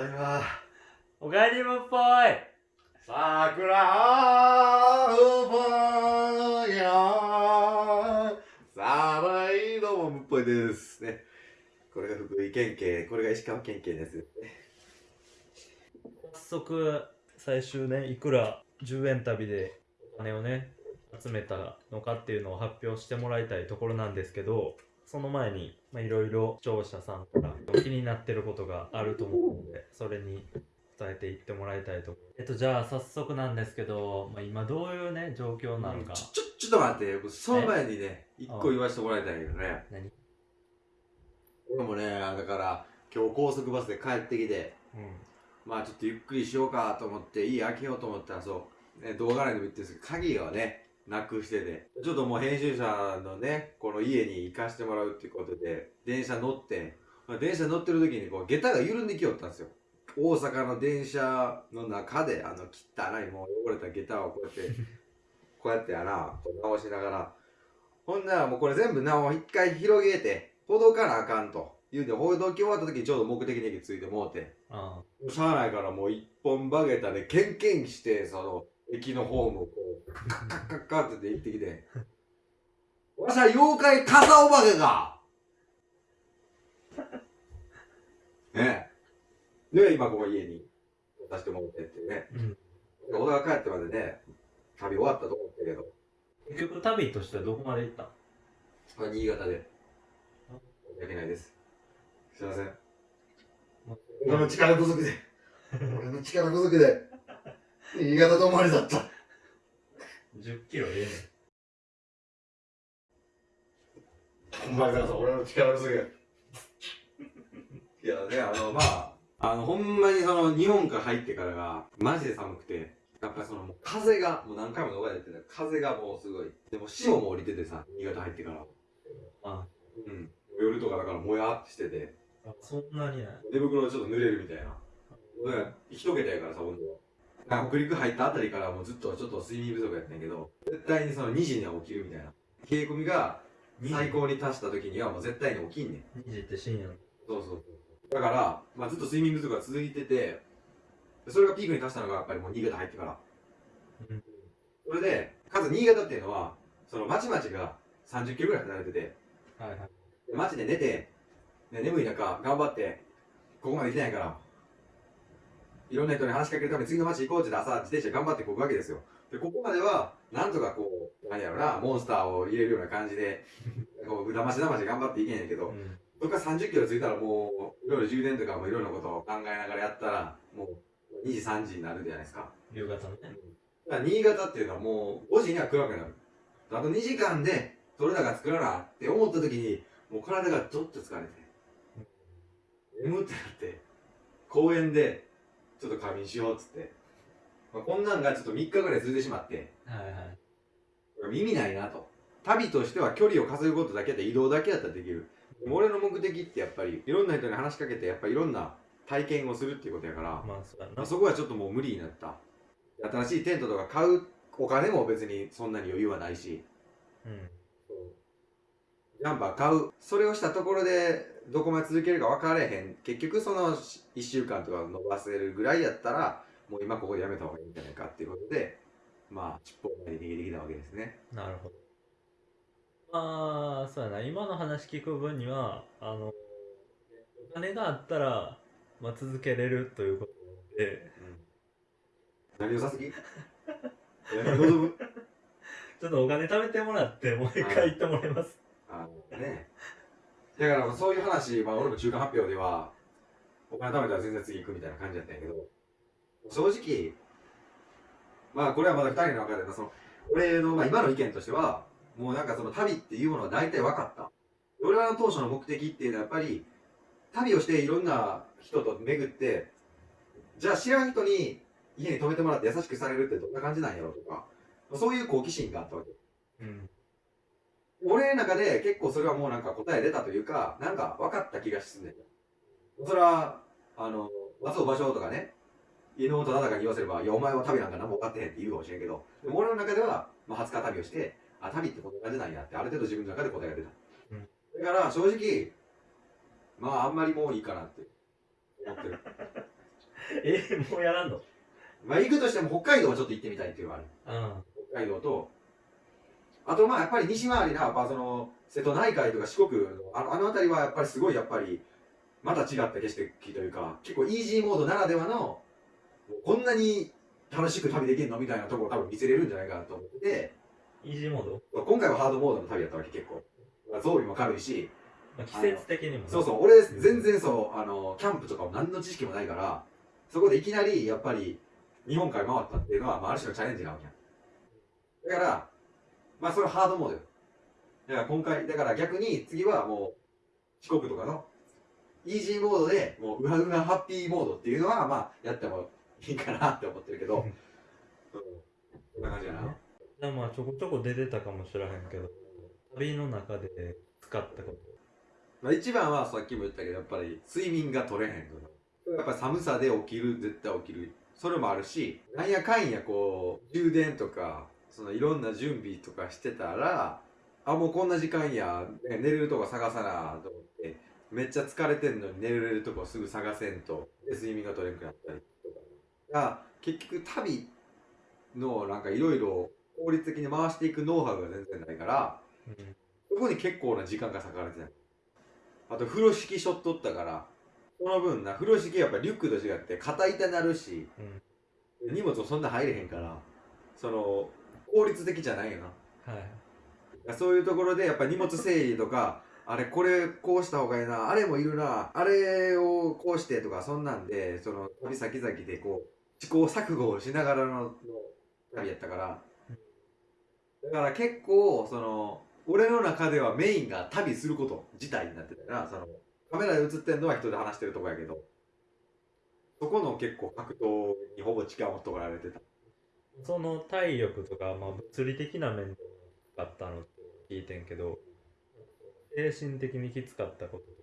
ただいま。おかえりむっぽいさくらうぽいよさあ、いどうも、むっぽいです。ね。これが福井県警、これが石川県警です。早速最終ねいくら10円旅でお金をね集めたのかっていうのを発表してもらいたいところなんですけどその前にまあいろいろ視聴者さんから気になってることがあると思うのでそれに伝えていってもらいたいと。えっとじゃあ早速なんですけど、まあ、今どういうね状況なのか、ちょ、ちょ、ちょっと待って、その前にね、一個言わせてもらいたいけどね。何？俺もね、だから、今日高速バスで帰ってきて、うん。まあちょっとゆっくりしようかと思って、家開けようと思ったら、そう、ね、動画内でも言ってるんですけど、鍵をね、なくしてて、ちょっともう編集者のね、この家に行かしてもらうっていうことで、電車乗って、まあ、電車乗ってる時にこう、下駄が緩んできよったんですよ。大阪の電車の中で、あの、汚いもう汚れた下駄をこうやって、こうやってやな、こう直しながら、ほんならもうこれ全部なお一回広げて、ほどかなあかんと。言うて、ほどき終わった時にちょうど目的地についてもうて、あしゃあ。ないからもう一本バゲタでケンケンして、その、駅のホームをこう、カッカッカッカッって行ってきて、わしは妖怪カサオバケかねえ。で、今ここ家に出してもらってってね。うん小田が帰ってまでね、旅終わったと思ったけど、結局旅としてはどこまで行ったこれ新潟で。申し訳ないです。すいません。俺の力不足で。俺の力不足で。新潟止まりだった。10キロええねお前さん、俺の力不足や。いやね、あの、まあ、あの、ほんまにその、日本から入ってからが、マジで寒くて、やっぱりその、もう風が、もう何回も逃れてて、風がもうすごい。でも、潮も降りててさ、新潟入ってから。あうん。夜とかだから、もやってしてて、あそんなにね寝袋ちょっと濡れるみたいな。だから、一桁やからさ、温度は。北陸入ったあたりからもうずっとちょっと睡眠不足やったんやけど、絶対にその2時には起きるみたいな。冷え込みが最高に達した時にはもう絶対に起きんねん。2時って深夜のそうそう。だから、まあ、ずっと睡眠不足が続いてて、それがピークに達したのがやっぱりもう新潟入ってから。うんそれで、かつ新潟っていうのは、その町々が30キロぐらい離れてて、はいはいで街で寝て、ね、眠い中、頑張って、ここまで来てないから、いろんな人に話しかけるために次の街行こうって言って朝自転車頑張ってこぐわけですよ。で、ここまでは、なんとかこう、なんやろな、モンスターを入れるような感じで、こう、だましだまし頑張っていけんやけど、うんそこから30キロ着いたらもう、いろいろ充電とかもいろんなことを考えながらやったら、もう2時3時になるじゃないですか。夕方のねだから新潟っていうのはもう5時には暗くなる。あと2時間で取れ高作らなって思った時に、もう体がちょっと疲れて、眠ってなって、公園でちょっと仮眠しようっつって、まあ、こんなんがちょっと3日ぐらい続いてしまって、はいはい意味ないなと。旅としては距離を稼ぐことだけで移動だけやったらできる。俺の目的ってやっぱりいろんな人に話しかけてやっぱりいろんな体験をするっていうことやから、まあそうやなまあ、そこはちょっともう無理になった。新しいテントとか買うお金も別にそんなに余裕はないし、うんジャンパー買う。それをしたところでどこまで続けるか分かれへん。結局その1週間とか伸ばせるぐらいやったら、もう今ここでやめた方がいいんじゃないかっていうことで、まあ、尻尾を前に逃げてきたわけですね。なるほど。まあそうやな。今の話聞く分にはあのお金があったら、まあ、続けれるということで。何をさすぎ ちょっとお金貯めてもらってもう一回言ってもらいますあね。だからそういう話、まあ俺も中間発表では、お金貯めたら全然次行くみたいな感じだったんやけど、正直、まあこれはまだ二人の中でその、俺のまあ今の意見としては、もうなんかその旅っていうものは大体分かった。俺らの当初の目的っていうのはやっぱり、旅をしていろんな人と巡って、じゃあ知らん人に家に泊めてもらって優しくされるってどんな感じなんやろうとか、そういう好奇心があったわけ。うん俺の中で結構それはもうなんか答え出たというか、なんか分かった気がすんねん。それは、あの、松尾芭蕉とかね、妹忠かに言わせれば、いや、お前は旅なんか何も分かってへんって言うかもしれんけど、でも俺の中では、まあ、20日旅をして、あ、旅ってこんな感じなんやって、ある程度自分の中で答えが出た。うんだから、正直、まあ、あんまりもういいかなって思ってる。えもうやらんの？まあ行くとしても北海道はちょっと行ってみたいっていうのがある。うん北海道と、あとまあやっぱり西回りな、やっぱその、瀬戸内海とか四国の、あのあの辺りはやっぱりすごいやっぱり、また違った景色というか、結構イージーモードならではの、こんなに楽しく旅できるのみたいなところを多分見せれるんじゃないかなと思ってて、イージーモード、今回はハードモードの旅だったわけ結構。まあ装備も軽いし、まあ、季節的にもそうそう、俺全然そう、あの、キャンプとかも何の知識もないから、そこでいきなりやっぱり日本海回ったっていうのは、まあある種のチャレンジなわけやん。だから、まあそれはハードモードよ。だから今回、だから逆に次はもう四国とかのイージーモードで、もううわうわハッピーモードっていうのは、まあやってもいいかなって思ってるけど、うん、こんな感じやな。じゃあまあちょこちょこ出てたかもしれへんけど旅の中で使ったことまあ一番はさっきも言ったけど、やっぱり睡眠が取れへんの。やっぱ寒さで起きる、絶対起きる。それもあるし、なんやかんやこう、充電とか、そのいろんな準備とかしてたら、あ、もうこんな時間や、ね寝れるとこ探さなと思って、めっちゃ疲れてんのに寝れるとこすぐ探せんと、で睡眠が取れんくなったりとか。が結局旅のなんかいろいろ効率的に回していくノウハウが全然ないから、うんそこに結構な時間が割かれてたあと風呂敷しょっとったからその分な風呂敷やっぱリュックと違って肩痛なるし荷物もそんな入れへんからその効率的じゃないよな。はい。そういうところでやっぱ荷物整理とか あれこれこうした方がいいなあれもいるなあれをこうしてとかそんなんでその旅先々でこう試行錯誤をしながらのの旅やったから。だから結構その俺の中ではメインが旅すること自体になってたからそのカメラで映ってるのは人で話してるとこやけどそこの結構格闘にほぼ時間を取られてたその体力とか、まあ、物理的な面で使ったのって聞いてんけど精神的にきつかったこととか。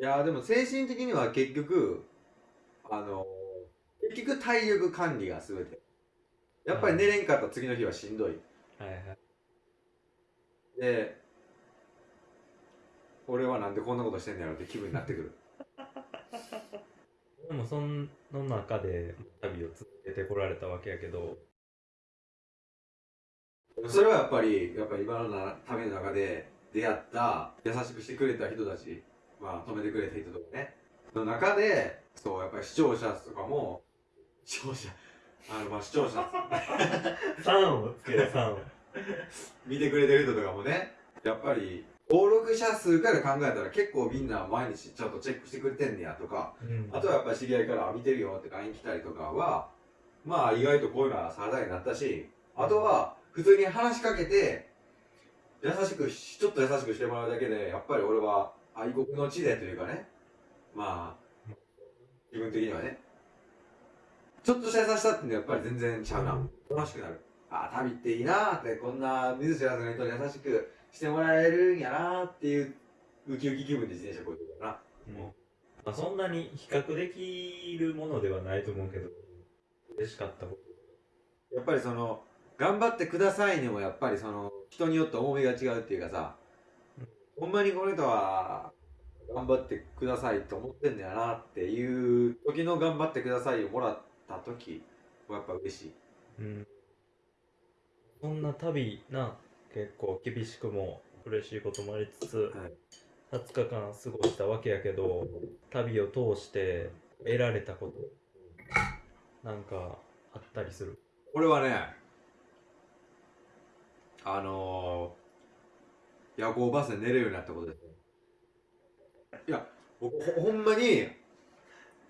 いやーでも精神的には結局あの結局体力管理が全て。やっぱり寝れんかった次の日はしんどい。はいはい。で俺はなんでこんなことしてんねやろって気分になってくるでもその中で旅を続けてこられたわけやけど。それはやっぱりやっぱり今のな旅の中で出会った優しくしてくれた人たちまあ止めてくれた人とかね。の中でそうやっぱり視聴者とかも視聴者あのまあ視聴者。3 をつける3を。見てくれてる人とかもねやっぱり登録者数から考えたら結構みんな毎日ちゃんとチェックしてくれてんねやとかうん。あとはやっぱり知り合いから見てるよって LINE 来たりとかはまあ意外とこういうのはサラダになったしあとは普通に話しかけて優しくしちょっと優しくしてもらうだけでやっぱり俺は愛国の地でというかね。まあ自分的にはね。ちょっとした優しさってやっぱり全然ちゃうな。楽しくなるああ旅っていいなーってこんな見ず知らずの人に優しくしてもらえるんやなーっていうウキウキ気分で自転車こいてるからな。うん。まあ、そんなに比較できるものではないと思うけど嬉しかったこと。やっぱりその頑張ってくださいにもやっぱりその人によって重みが違うっていうかさ、ほんまにこの人は頑張ってくださいと思ってんだよなっていう時の頑張ってくださいをもらった時はやっぱ嬉しい。うんそんな旅な結構厳しくも嬉しいこともありつつ、20日間過ごしたわけやけど旅を通して得られたことなんかあったりする？これはねあのー、夜行バスで寝れるようになったことですね。いや僕ほほんまに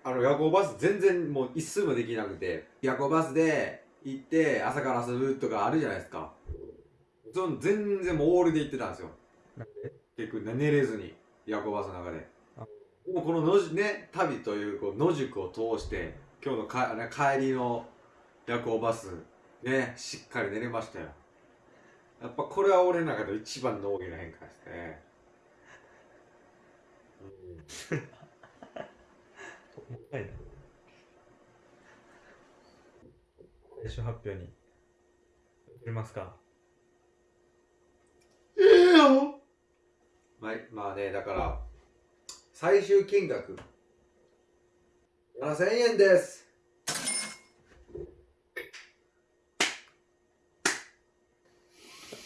あの夜行バス全然もう一睡もできなくて夜行バスで行って朝から遊ぶとかあるじゃないですか。その全然もうオールで行ってたんですよ。結局ね寝れずに夜行バスの中で。あ。もうこの野宿ね旅というこう野宿を通して今日のかね帰りの夜行バスねしっかり寝れましたよ。やっぱこれは俺の中で一番の大きな変化ですね、うん。い な最終発表に。移りますか？ええよ。まあ、まあねだから最終金額。7000円です。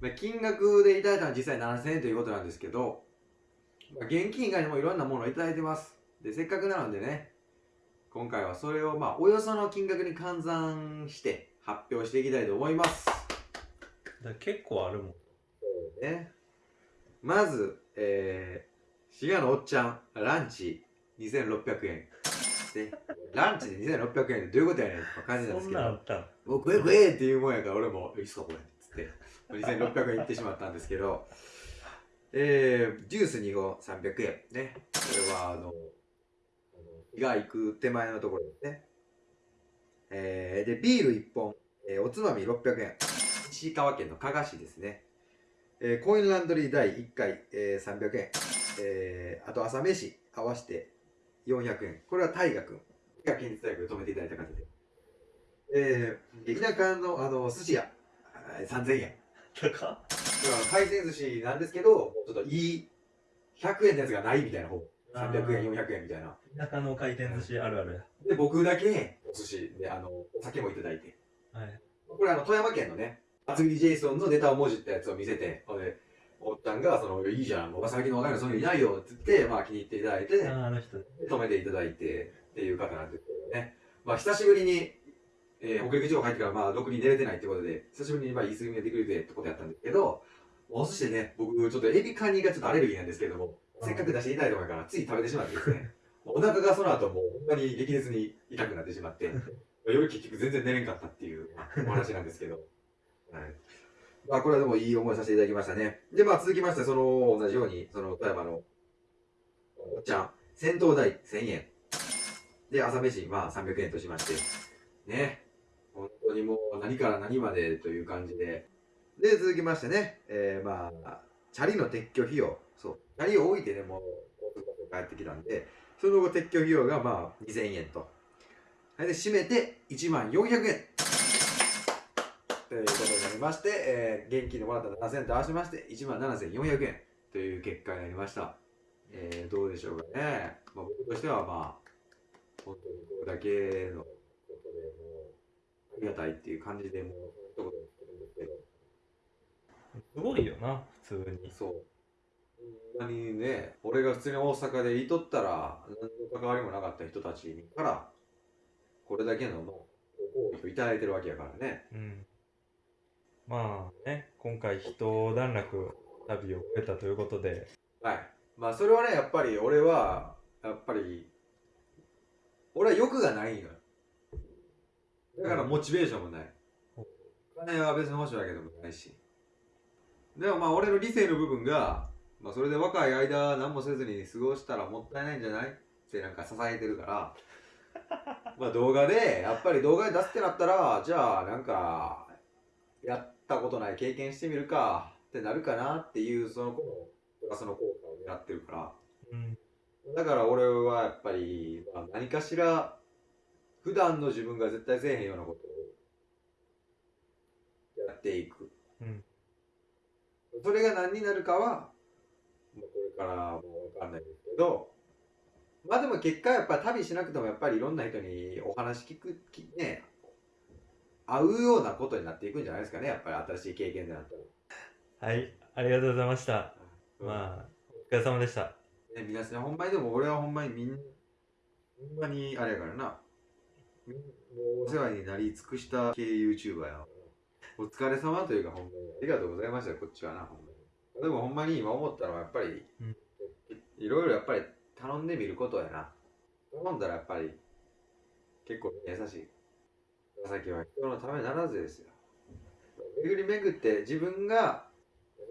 まあ金額でいただいたのは実際7000円ということなんですけど、まあ、現金以外にもいろんなものをいただいてます。でせっかくなのでね今回はそれをまあおよその金額に換算して発表していきたいと思います。だ結構あるもん。ね。まず、えー、滋賀のおっちゃんランチ2600円。でランチで2600円ってどういうことやねんって感じなんですけど。もう食え食えっていうもんやから俺も「いいっすかこれ」っつって。2600円いってしまったんですけど。えー、ジュース2本300円。ね。これはあの日が行く手前のところですね。えー、でビール1本、えー、おつまみ600円。石川県の加賀市ですね、えー、コインランドリー代1回、えー、300円、えー、あと朝飯合わせて400円。これは大河君。が県立大学で止めていただいた方で。えー、田舎のあの寿司屋。えー3000円。高っ。回転寿司なんですけどちょっといい。100円のやつがないみたいな方300円400円みたいな。田舎の回転寿司あるある。やで僕だけお寿司であのお酒もいただいて。はい。これあの富山県のね厚切りジェイソンのネタをもじったやつを見せてほんでおっちゃんがその「いいじゃんもう最近の若いのそういうのいないよ」って言ってまあ気に入っていただいてあーあの人。止めていただいてっていう方なんですけどね。まあ久しぶりに、えー、北陸地方入ってからまあろくに寝れてないってことで久しぶりにまあいい睡眠ができるぜってことやったんですけどお寿司でね僕ちょっとエビカニがちょっとアレルギーなんですけどもせっかく出していただいたからつい食べてしまってですねお腹がその後もうほんまに激烈に痛くなってしまって 夜結局全然寝れんかったっていうお話なんですけど、はい。まあ、これはでもいい思いさせていただきましたね。でまあ続きましてその同じようにその富山のおっちゃん戦闘代1000円。で朝飯まあ300円としまして。ね。本当にもう何から何までという感じでで続きましてね、えー、まあチャリの撤去費用。そう。チャリを置いてねもう帰ってきたんでその後撤去費用がまあ2000円と。はいで締めて1万400円。ということになりまして、えー、現金でもらった7000円と合わせまして1万7400円。という結果になりました、えー、どうでしょうかね、まあ、僕としてはまあ本当にこれだけのことでもうありがたいっていう感じでもう一言言ってるんですけどすごいよな普通にそう。ほんまにね、俺が普通に大阪でいとったら、何の関わりもなかった人たちから、これだけのご好意をいただいてるわけやからね。うんまあね今回一段落旅を終えたということではい。まあ、それはね、やっぱり俺は、やっぱり、俺は欲がないのよ。だからモチベーションもない。お金は別に欲しいわけでもないし。でもまあ、俺の理性の部分が、まあ、それで若い間何もせずに過ごしたらもったいないんじゃない？ってなんか支えてるから、まあ動画で、やっぱり動画で出すってなったら、じゃあなんか、やったことない経験してみるかってなるかなっていう、その子の、その効果を狙ってるから。うんだから俺はやっぱり、まあ、何かしら、普段の自分が絶対せえへんようなことをやっていく。うんそれが何になるかは、まあ、これからもかんないですけど、まあでも結果やっぱ旅しなくてもやっぱりいろんな人にお話聞く、きね、合うようなことになっていくんじゃないですかね、やっぱり新しい経験でなったら。はいありがとうございましたあ、まあお疲れ様でしたね、皆さん、ほんまにでも俺はほんまにみんほんまにあれやからな。みんもうお世話になり尽くした系 YouTuber やわ。お疲れ様というか、ほんまにありがとうございました、こっちはな、ほんまに。でもほんまに今思ったのはやっぱり、いろいろやっぱり頼んでみることやな。頼んだらやっぱり結構優しい。長崎は人のためならずですよ。巡り巡って自分が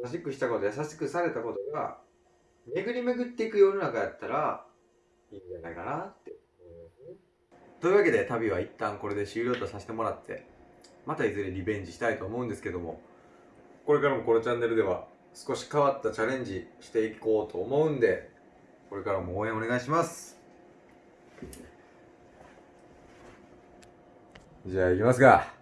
優しくしたこと、優しくされたことが巡り巡っていく世の中やったらいいんじゃないかなって。というわけで旅は一旦これで終了とさせてもらってまたいずれリベンジしたいと思うんですけども。これからもこのチャンネルでは少し変わったチャレンジしていこうと思うんでこれからも応援お願いします。じゃあ行きますか。